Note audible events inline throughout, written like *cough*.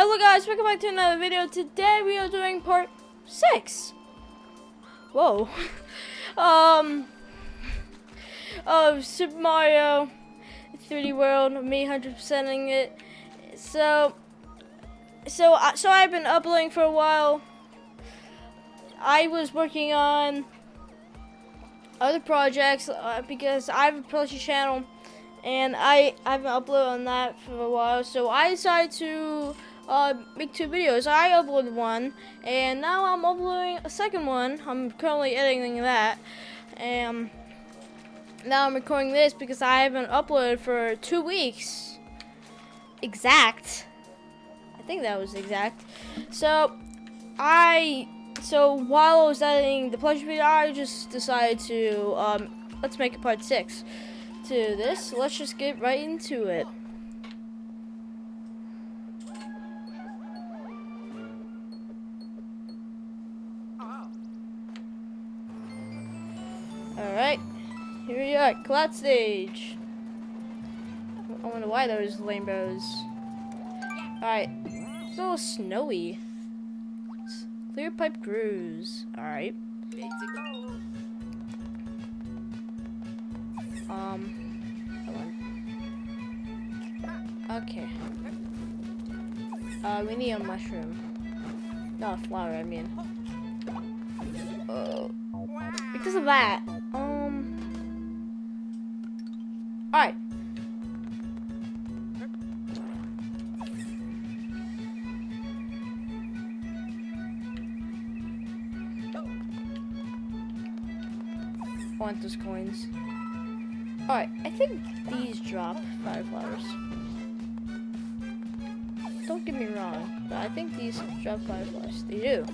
Hello guys, welcome back to another video. Today we are doing part 6. Whoa. *laughs* um, of Super Mario 3D World, me 100%ing it. So, so, uh, so I've been uploading for a while. I was working on other projects uh, because I have a production channel and I, I haven't uploaded on that for a while. So I decided to uh, make two videos. I uploaded one, and now I'm uploading a second one. I'm currently editing that, and now I'm recording this because I haven't uploaded for two weeks. Exact. I think that was exact. So, I so while I was editing the pleasure video, I just decided to um, let's make a part six to this. Let's just get right into it. Alright, here we are, cloud stage. I wonder why those rainbows. Alright, it's a little snowy. Clear pipe grooves. Alright. Um, Okay. Uh, we need a mushroom. Not a flower, I mean. Uh, because of that, Those coins. Alright, I think these drop fire flowers. Don't get me wrong, but I think these drop fire flowers. They do.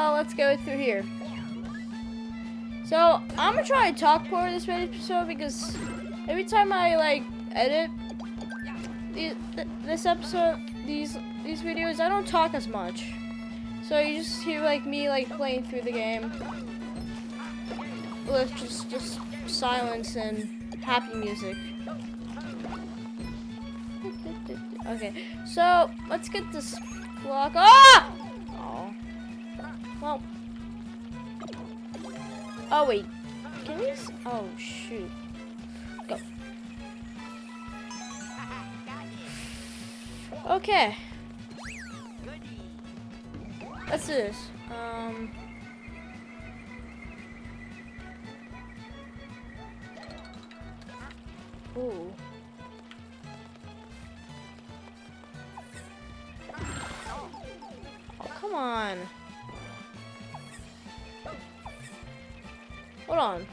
Now let's go through here. So, I'm gonna try to talk more this episode because every time I, like, edit this episode, these these videos, I don't talk as much. So you just hear, like, me, like, playing through the game with just, just silence and happy music. *laughs* Okay, so let's get this block. Ah! Well. Oh, wait. Can we... Oh, shoot. Go. Okay. Let's do this. Um... Ooh. Oh, come on. Hold on.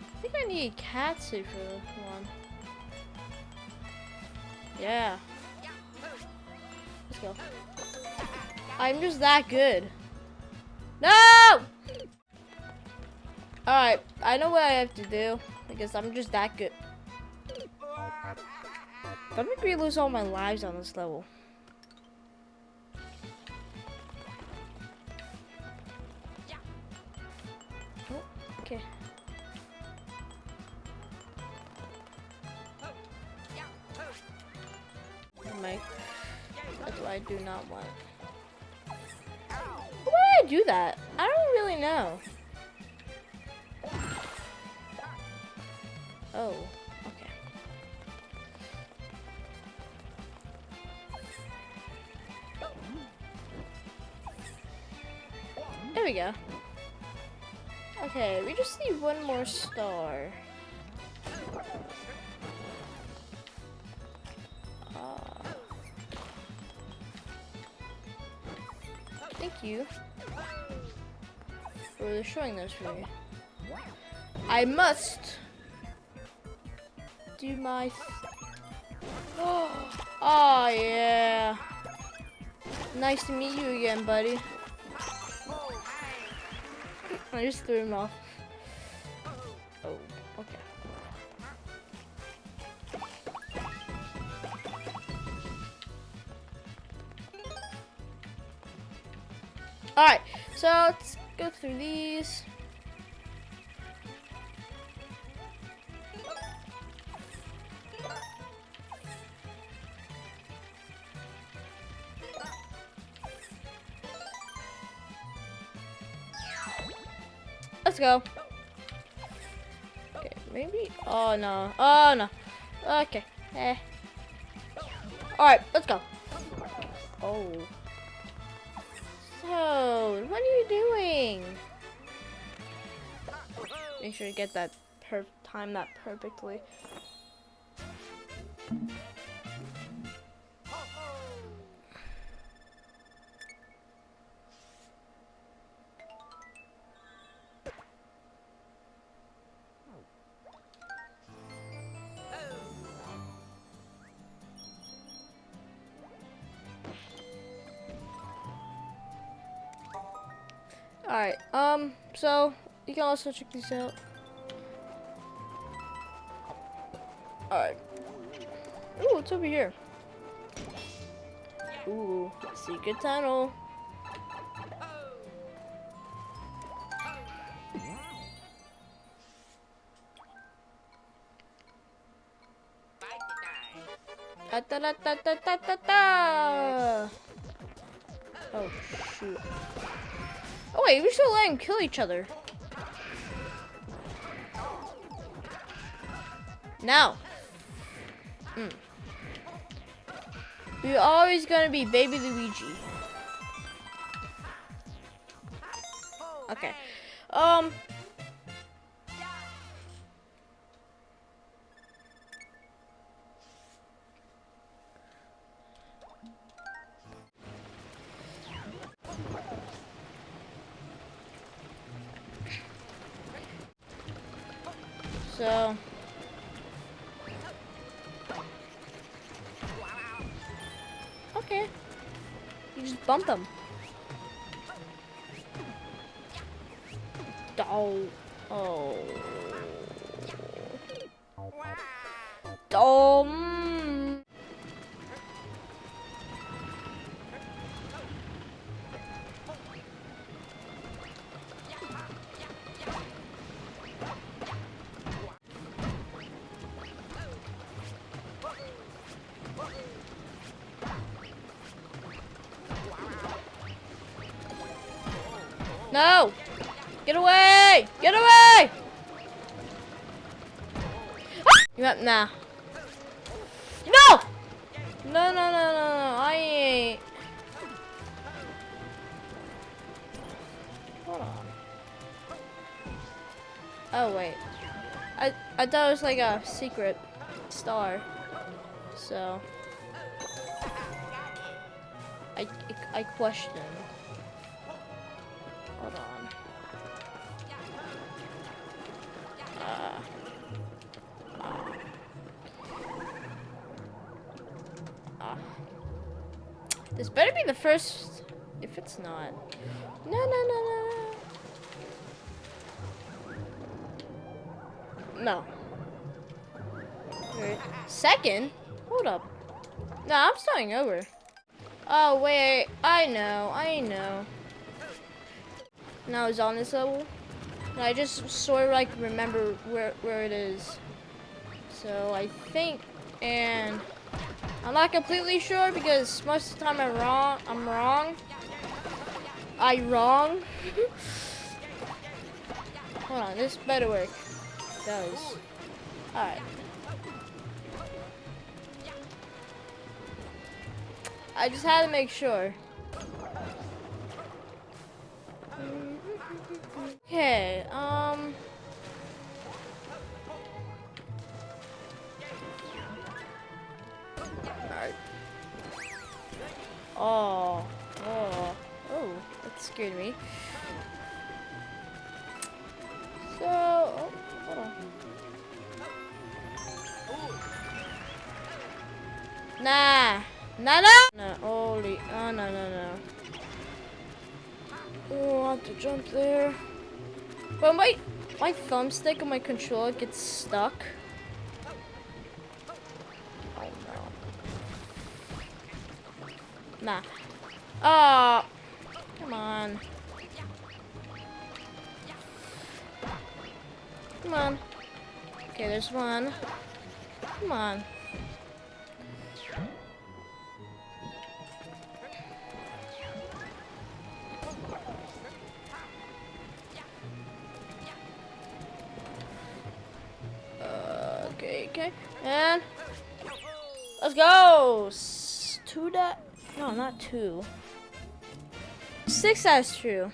I think I need catsuit for one. Yeah. Let's go. I'm just that good. No! Alright, I know what I have to do. Because I'm just that good. Make me lose all my lives on this level. Not want. Why would I do that? I don't really know. Oh, okay. There we go. Okay, we just need one more star. You for showing those for me. I must do my... Oh, *gasps* yeah. Nice to meet you again, buddy. *laughs* I just threw him off. So let's go through these. Let's go. Okay, maybe. Oh no. Oh no. Okay. Eh. Alright, let's go. Oh. What are you doing? Make sure to get that time that perfectly. Alright, um, so you can also check these out. Alright. Ooh, what's over here? Ooh, secret tunnel. Da da da da da da da da. Wait, we should let them kill each other. Now. Mm. We're always gonna be baby Luigi. Okay. Um. Bump them. Oh. Oh. Oh. Nah. No! No, no, no, no. I ain't. Hold on. Oh, wait. I, I thought it was like a secret star. So. I, I question. Better be the first. If it's not. No, no, no, no, no. No. Wait, Second? Hold up. No, I'm starting over. Oh, wait. I know. I know. Now it's on this level. And I just sort of like remember where where it is. So I think, and I'm not completely sure because most of the time I'm wrong. I'm wrong. I wrong. *laughs* Hold on, this better work. It does. All right. I just had to make sure. Okay, um... Oh, oh, oh, that scared me. So, oh, hold on. Nah. Nah, no. No, holy. Oh, no, no, no. Oh, I have to jump there. But my, my thumbstick on my controller gets stuck. Nah. Ah. come on. Come on. Okay, there's one. Come on. Two. Six that's true.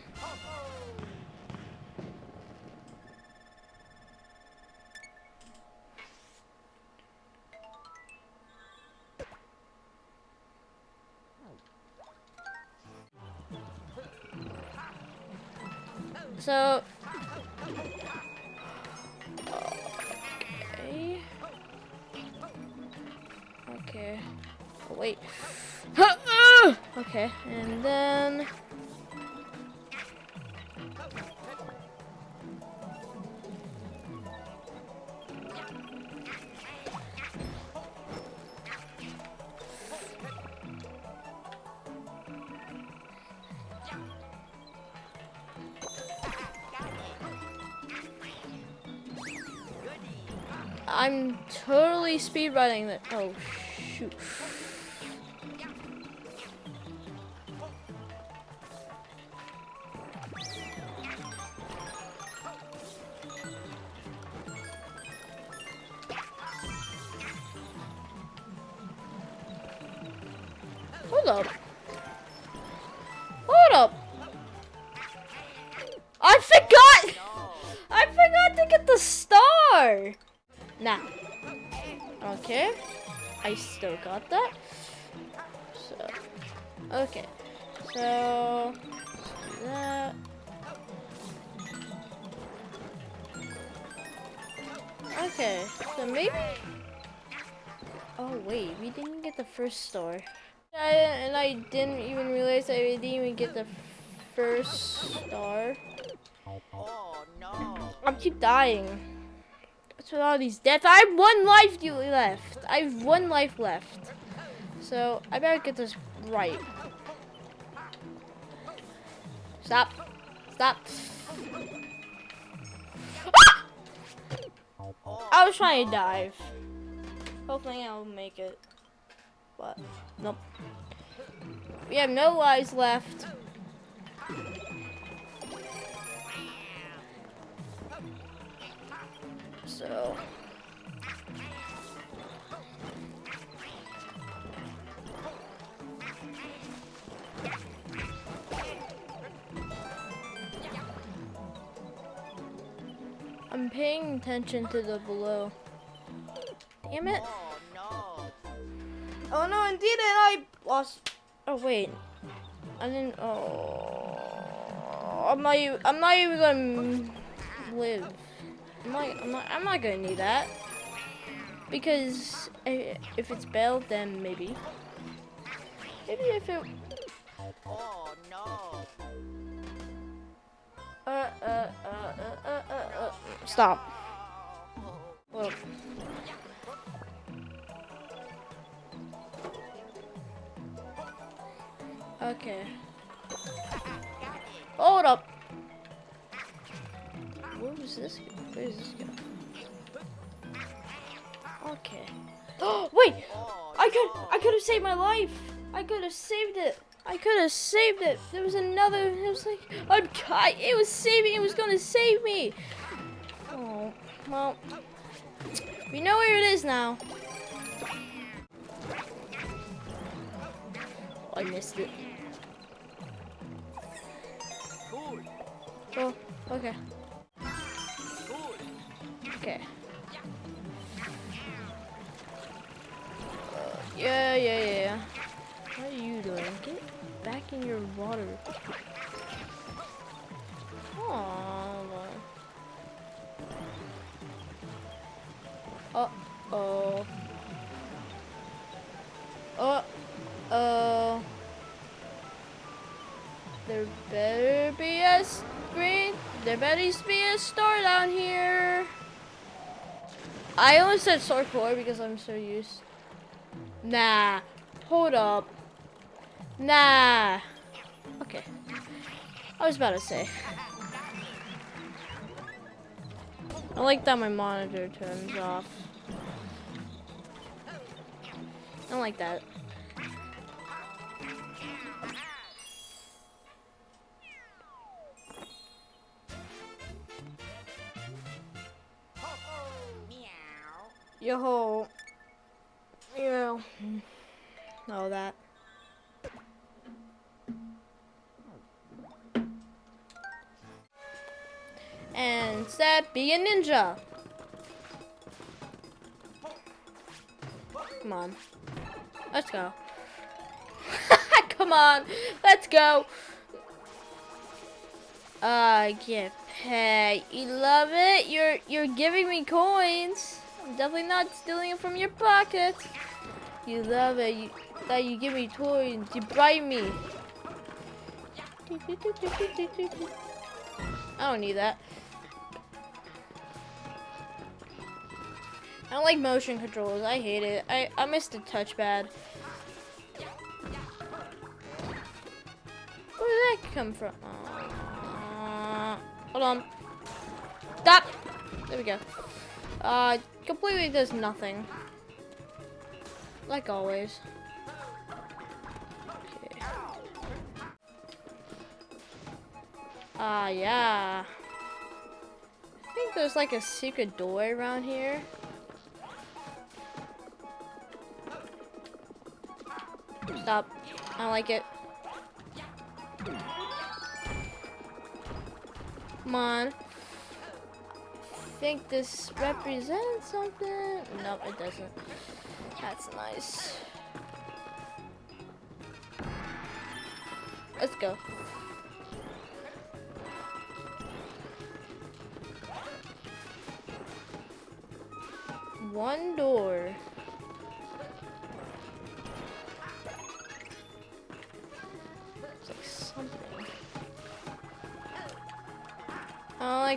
I'm totally speedrunning that. Oh, first star. I, and I didn't even realize I didn't even get the first star. Oh no. I keep dying. That's with all these deaths? I have one life you- left. I have one life left. So I better get this right. Stop. Stop. Ah! I was trying to dive. Hopefully I'll make it. But nope. We have no lives left. So I'm paying attention to the below. Damn it. Oh no. Indeed, and I lost. Oh wait, I didn't. Oh, I'm not. even- I'm not even gonna live. I'm not. I'm not. I'm not gonna need that because if it's bailed, then maybe. Maybe if it. Oh no. Uh, uh, uh, uh, uh, uh, uh. Stop. Well. Okay. *laughs* Hold up. Where was this? Where does this go? Okay. Oh *gasps* wait! I could I could have saved my life. I could have saved it. I could have saved it. There was another. It was like I'm. I, it was saving. It was gonna save me. Oh well. We know where it is now. Oh, I missed it. Okay. Be a store down here. I almost said store core because I'm so used. Nah. Hold up. Nah. Okay. I was about to say. I like that my monitor turns off. I don't like that. Yo. Yeah. All that. And set be a ninja. Come on. Let's go. *laughs* Come on. Let's go. Uh, get paid. You love it? You're you're giving me coins. I'm definitely not stealing it from your pocket. You love it. You, that you give me coins. You bribe me. I don't need that. I don't like motion controls. I hate it. I, I miss the touchpad. Where did that come from? Uh, hold on. Stop! There we go. Uh, completely does nothing. Like always. Okay. Ah, uh, yeah. I think there's like a secret door around here. Stop. I don't like it. Come on. Think this represents something. Nope, it doesn't. That's nice. Let's go. One door.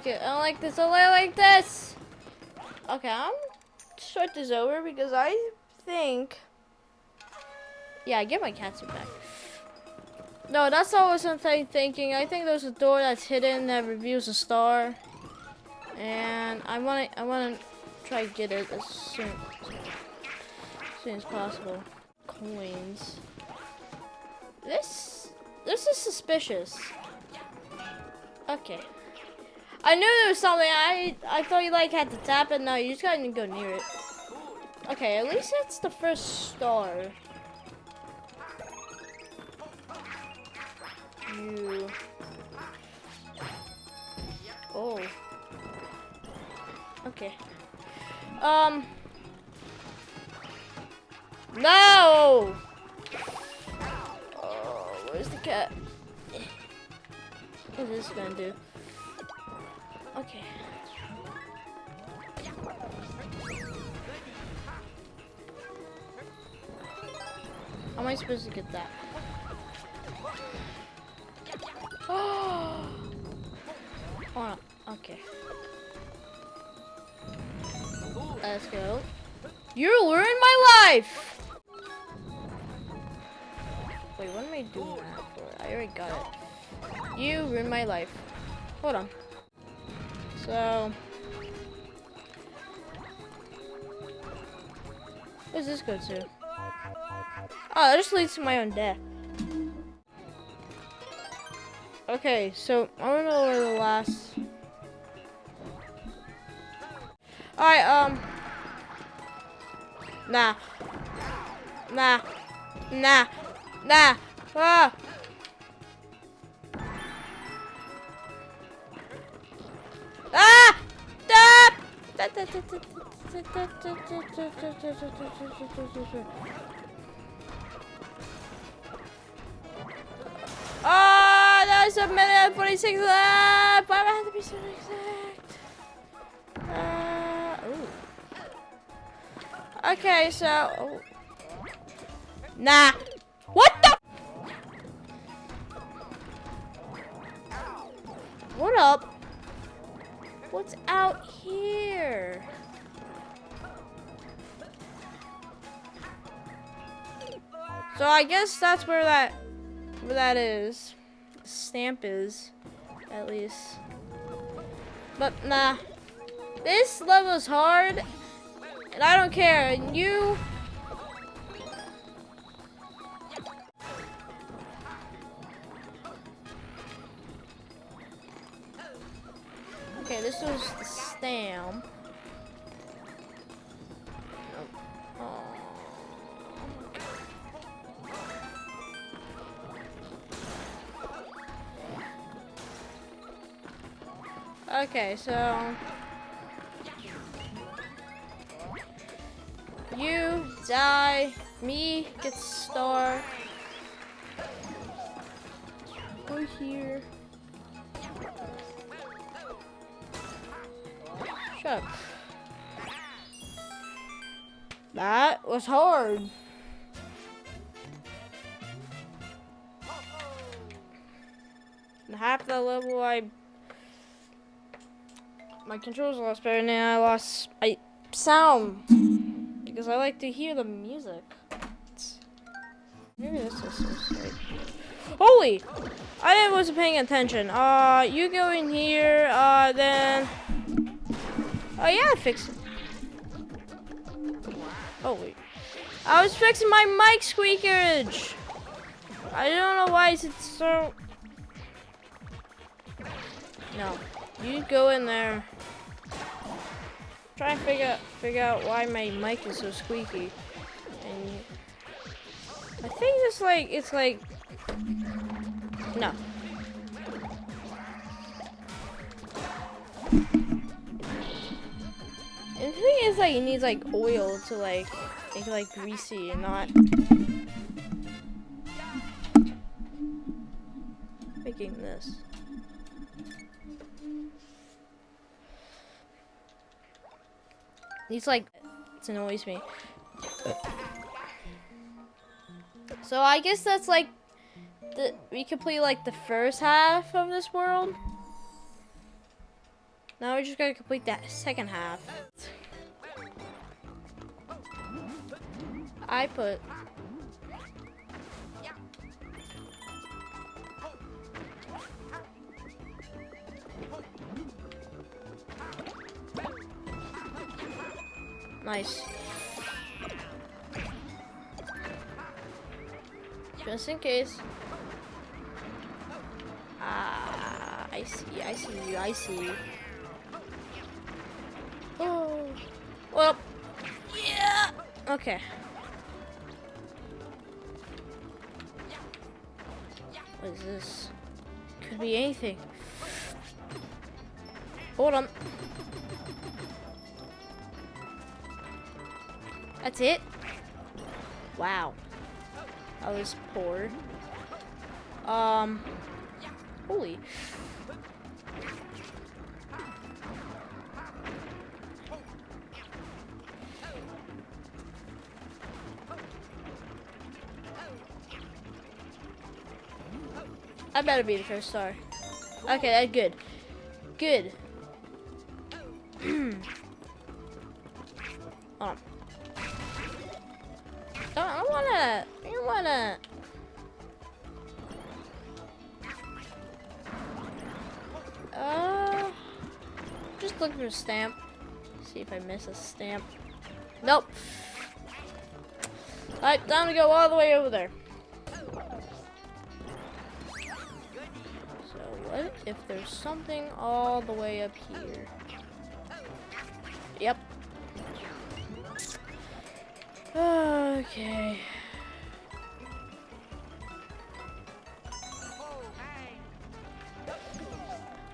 It. I don't like this. I don't like this. Okay, I'm start this over because I think. Yeah, I get my catsuit back. No, that's always something thinking. I think there's a door that's hidden that reveals a star, and I want to. I want to try to get it as soon, as soon as possible. Coins. This. This is suspicious. Okay. I knew there was something. I I thought you like had to tap it. No, you just gotta go near it. Okay, at least it's the first star. You. Oh. Okay. Um. No! Oh, where's the cat? What is this gonna do? Okay. How am I supposed to get that? Oh! *gasps* oh okay. Let's go. You ruined my life! Wait, what am I doing that for? I already got it. You ruined my life. Hold on. So... Where's this go to? Oh, that just leads to my own death. Okay, so I don't know where the last... Alright, um... Nah. Nah. Nah. Nah. Ah! Ah! Oh, there's a minute and 46 left. Why do I have to be so exact? Uh. Okay, so. Oh. Nah. So I guess that's where that where that is. Stamp is, at least. But nah. This level's hard. And I don't care. And you so you die, me gets star. Go here. Shut up. That was hard. Half the level I my controls lost better and then I lost I sound because I like to hear the music. Maybe this is. Holy! I wasn't paying attention. Uh, you go in here, uh, then... Oh yeah, I fixed it. Oh wait. I was fixing my mic squeakage! I don't know why it's so... No. You go in there. Try and figure figure out why my mic is so squeaky. And I think it's like it's like no. And the thing is like it needs like oil to like make it like greasy and not making this. He's like, it annoys me. So I guess that's like, the we complete like the first half of this world. Now we're just gotta complete that second half. I put Nice. Just in case. Ah, I see, I see you, I see you. Oh, well, yeah. Okay. What is this? Could be anything. Hold on. That's it? Wow. I was poor. Um. Holy. I better be the first star. Okay, that's good. Good. Hold *clears throat* on. I wanna. I wanna. Uh, just looking for a stamp. See if I miss a stamp. Nope. Alright, time to go all the way over there. So what if there's something all the way up here? Okay.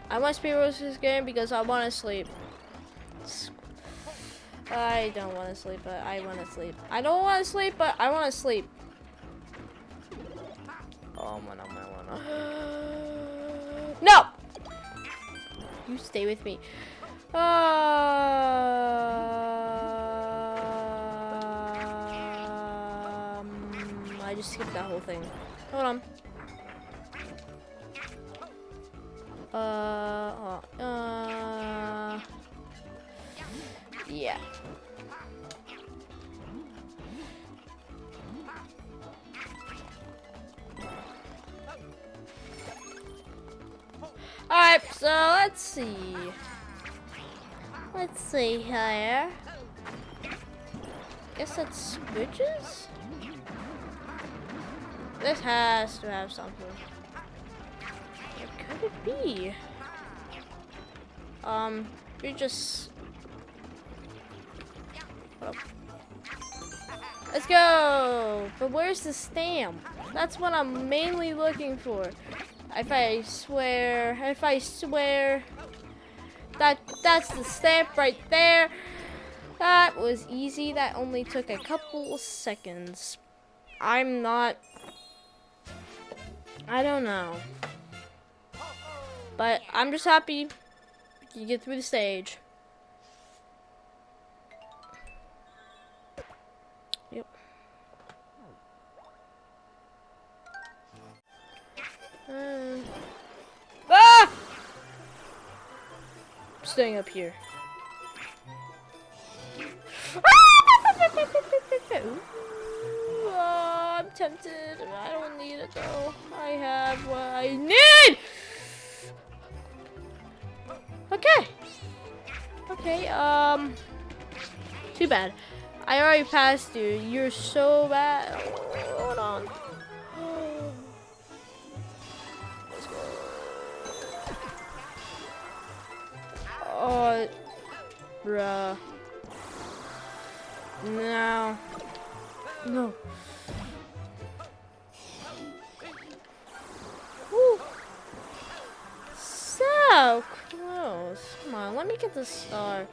I must be speedrun this game because I want to sleep. I don't want to sleep, but I want to sleep. I don't want to sleep, but I want to sleep. Oh, man, oh, man, oh. No! You stay with me. Um, that whole thing. Hold on. Uh, uh, yeah. Alright, so let's see. Let's see here. Guess that's switches? This has to have something. What could it be? Um, you just... Let's go! But where's the stamp? That's what I'm mainly looking for. If I swear, if I swear, that that's the stamp right there. That was easy. That only took a couple seconds. I'm not, I don't know. But I'm just happy you get through the stage. Yep. Uh, ah! Staying up here. *laughs* *laughs* Tempted. I don't need it though. I have what I need. Okay. Okay. Um. Too bad. I already passed you. You're so bad. Hold on. Let's go. Oh, bruh. No. No. So close. Come on, let me get the star.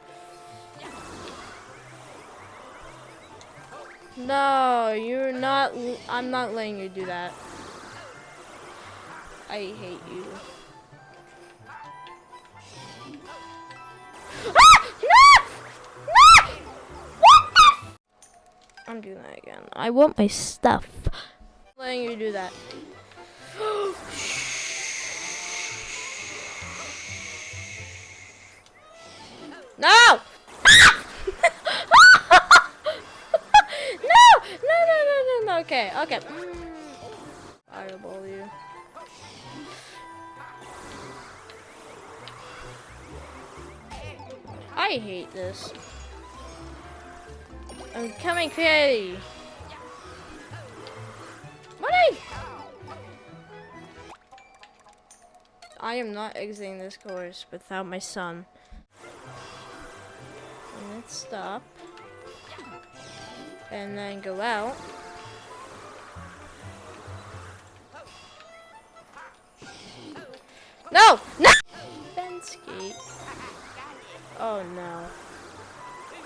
No, you're not. I'm not letting you do that. I hate you. Ah! I'm doing that again. I want my stuff. letting you do that. *gasps* No! *laughs* no! No, no, no, no, no. Okay, okay. Mm. Fireball you. I hate this. I'm coming. What I? I am not exiting this course without my son. And stop. And then go out. No! No! Oh no.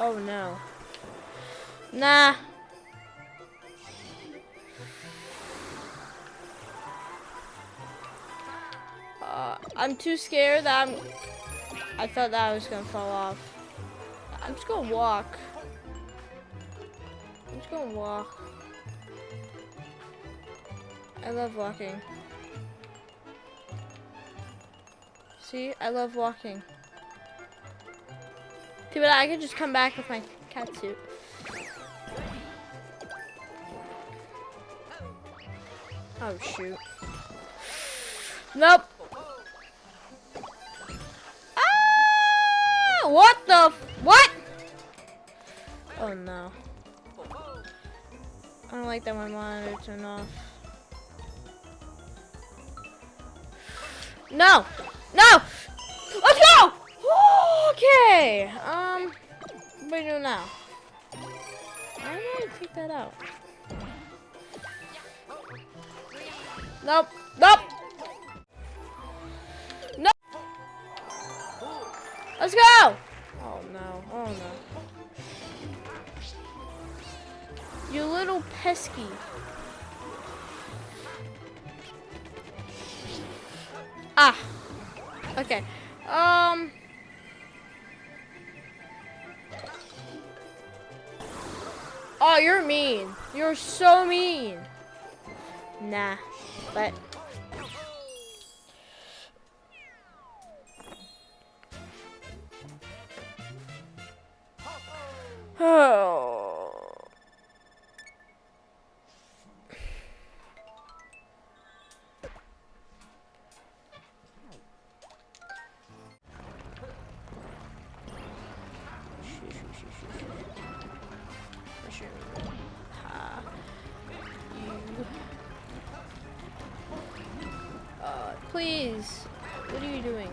Oh no. Nah. Uh, I'm too scared that I'm. I thought that I was gonna fall off. I'm just gonna walk. I'm just gonna walk. I love walking. See, I love walking. See, but I could just come back with my cat suit. Oh shoot. Nope. Ah! What the? What? Oh no. I don't like that my monitor turned off. No! No! Let's go! *gasps* Okay. Um, what are we doing now? Why did I take that out? Nope. Nope. Nope. Let's go. Pesky. Ah. Okay. Um. Oh, you're mean. You're so mean. Nah. But. What are you doing?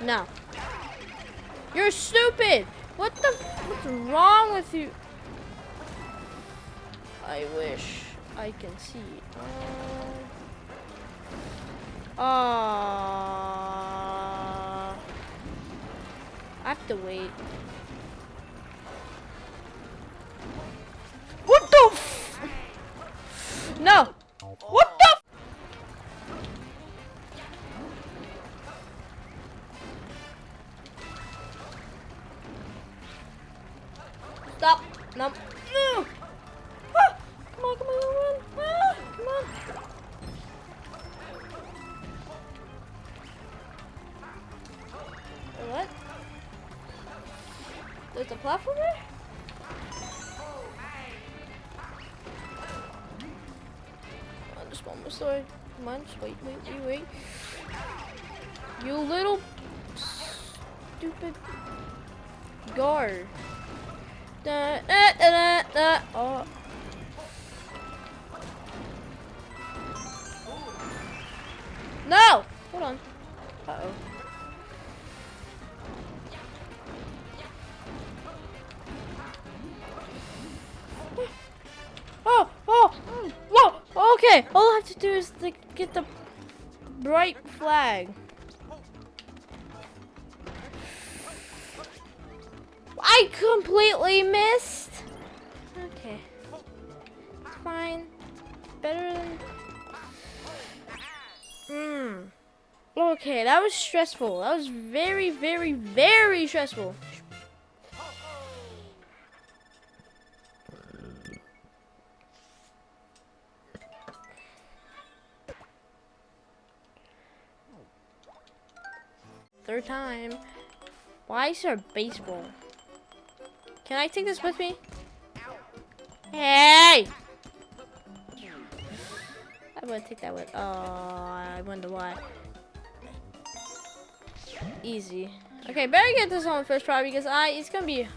No. You're stupid! What the, what's wrong with you? I wish I can see. Uh, uh, I have to wait. There's a platform there? Come on, just one more story. Come on, just wait, wait, wait, wait. You little stupid guard. Da, da, da, da, da. Oh. Flag. I completely missed. Okay. It's fine. Better than. Hmm. Okay, that was stressful. That was very, very, very stressful. Third time. Why is there a baseball? Can I take this with me? Hey! I want to take that with. Oh, I wonder why. Easy. Okay, better get this on the first try because I it's gonna be.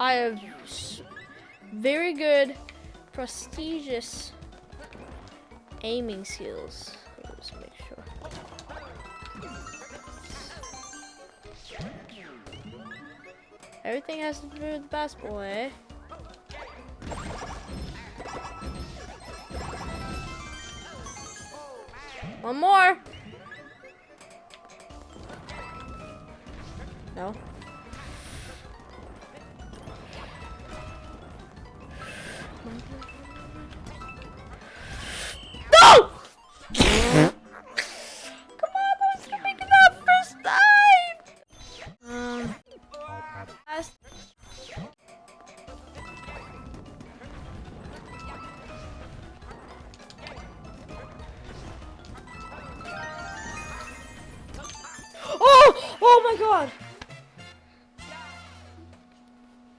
I have very good, prestigious aiming skills. Let's make sure. Everything has to do with basketball, eh? One more. No. No! Oh! Oh my god!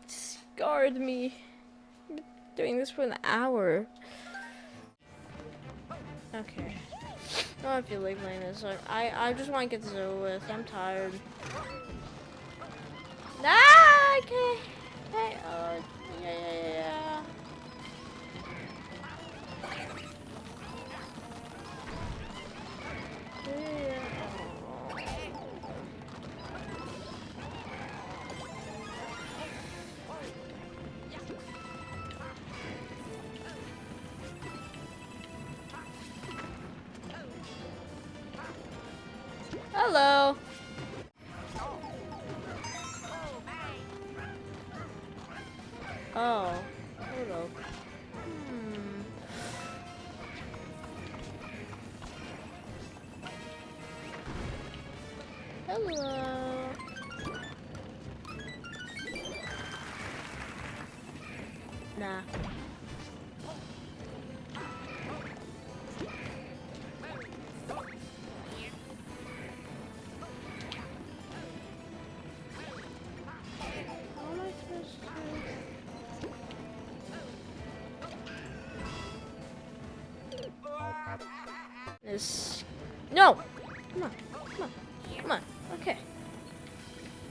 Scarred me. Been Doing this for an hour. Okay. I don't feel like playing this. I, I just want to get this over with. I'm tired. Ah, okay. Hey, uh, yeah, yeah, yeah, yeah. This. No! Come on, come on, come on. Okay.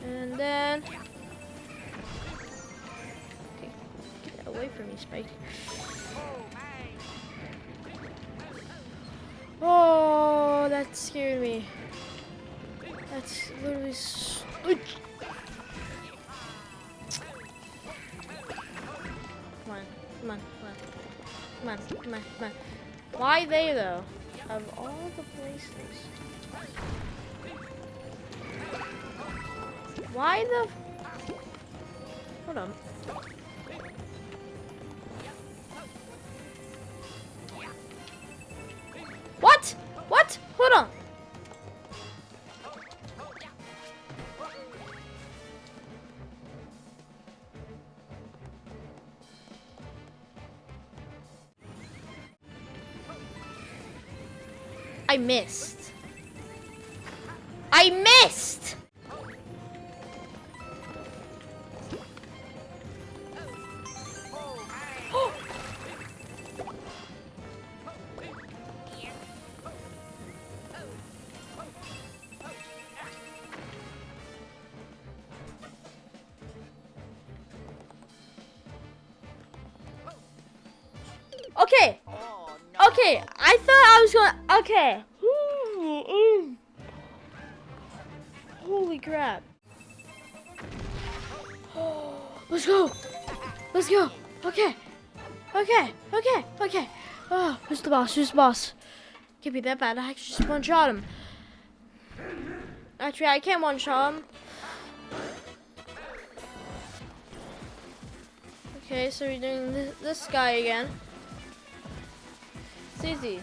And then... Okay, get away from me, Spike. Oh, that scared me. That's literally... s- Come on, come on, come on. Come on, come on, come on. Why they though? Of all the places. Why the? Hold on. I missed. I missed! Boss? Who's boss? Can't be that bad. I actually just one shot him. Actually, I can't one shot him. Okay, so we're doing this, this guy again. It's easy.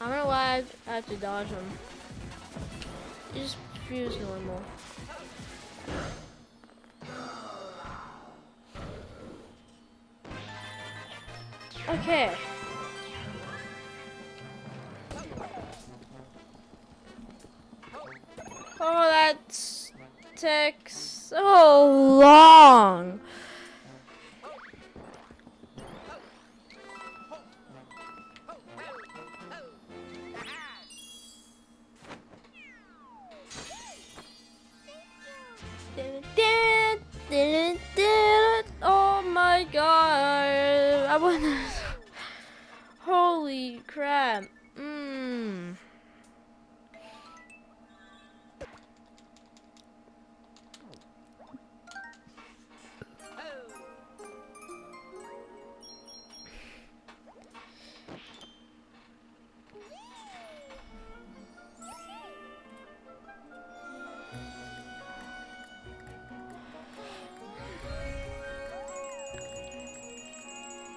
I don't know why I have to dodge him. He just feels normal. Okay. Oh, that takes so long. Oh my god. I want Holy crap. Mmm.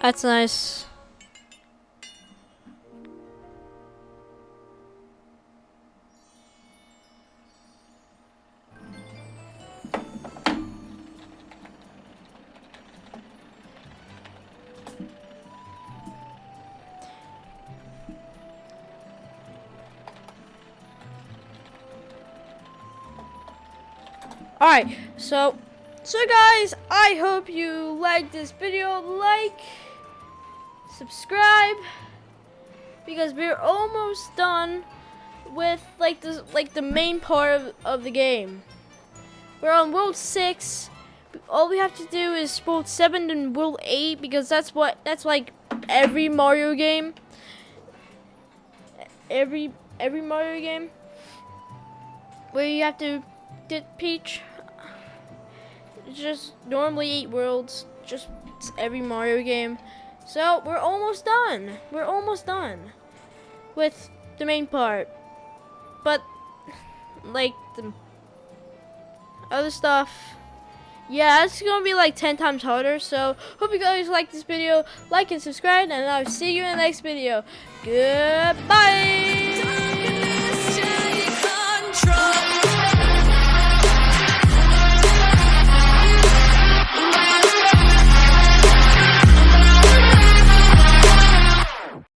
That's nice. Alright, so so guys, I hope you liked this video. Like, subscribe, because we're almost done with like the like the main part of, of the game. We're on World Six. All we have to do is World Seven and World Eight because that's what that's like every Mario game. Every every Mario game where you have to get Peach. Just normally eight worlds, just every Mario game. So we're almost done. We're almost done with the main part. But like the other stuff, yeah, it's gonna be like 10 times harder. So hope you guys like this video. Like and subscribe, and I'll see you in the next video. Goodbye.